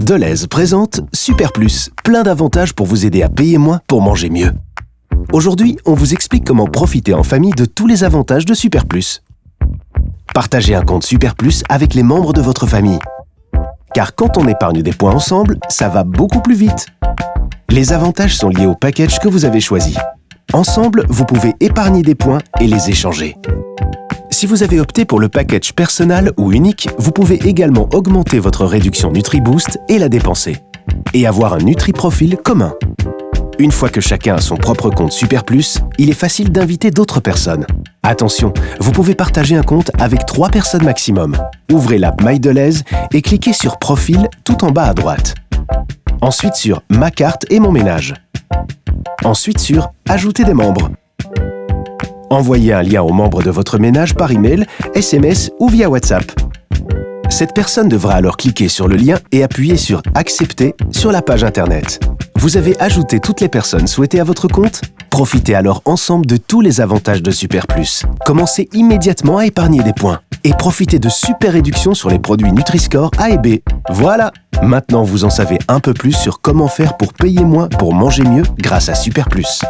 Deleuze présente Super Plus, plein d'avantages pour vous aider à payer moins pour manger mieux. Aujourd'hui, on vous explique comment profiter en famille de tous les avantages de Super Plus. Partagez un compte Super Plus avec les membres de votre famille. Car quand on épargne des points ensemble, ça va beaucoup plus vite. Les avantages sont liés au package que vous avez choisi. Ensemble, vous pouvez épargner des points et les échanger. Si vous avez opté pour le package personnel ou unique, vous pouvez également augmenter votre réduction NutriBoost et la dépenser. Et avoir un NutriProfil commun. Une fois que chacun a son propre compte Super Plus, il est facile d'inviter d'autres personnes. Attention, vous pouvez partager un compte avec trois personnes maximum. Ouvrez l'app MyDeleuze et cliquez sur Profil tout en bas à droite. Ensuite sur Ma carte et mon ménage. Ensuite sur Ajouter des membres. Envoyez un lien aux membres de votre ménage par email, SMS ou via WhatsApp. Cette personne devra alors cliquer sur le lien et appuyer sur Accepter sur la page Internet. Vous avez ajouté toutes les personnes souhaitées à votre compte? Profitez alors ensemble de tous les avantages de Super Plus. Commencez immédiatement à épargner des points et profitez de super réductions sur les produits Nutri-Score A et B. Voilà Maintenant, vous en savez un peu plus sur comment faire pour payer moins pour manger mieux grâce à Super Plus.